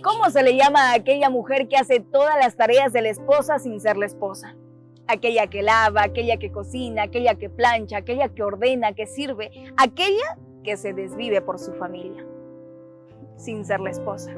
¿Cómo se le llama a aquella mujer que hace todas las tareas de la esposa sin ser la esposa? Aquella que lava, aquella que cocina, aquella que plancha, aquella que ordena, que sirve, aquella que se desvive por su familia, sin ser la esposa.